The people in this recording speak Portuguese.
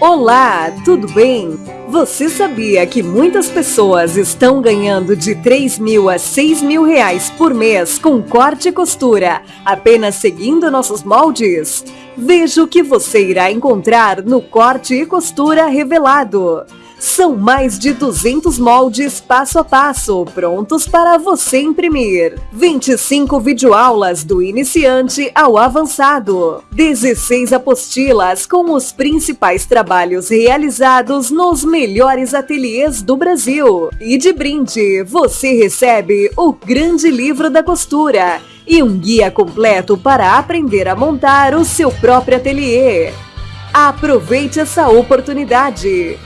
Olá, tudo bem? Você sabia que muitas pessoas estão ganhando de 3 mil a 6 mil reais por mês com corte e costura, apenas seguindo nossos moldes? Veja o que você irá encontrar no Corte e Costura Revelado. São mais de 200 moldes passo a passo, prontos para você imprimir. 25 videoaulas do iniciante ao avançado. 16 apostilas com os principais trabalhos realizados nos melhores ateliês do Brasil. E de brinde, você recebe o Grande Livro da Costura e um guia completo para aprender a montar o seu próprio ateliê. Aproveite essa oportunidade!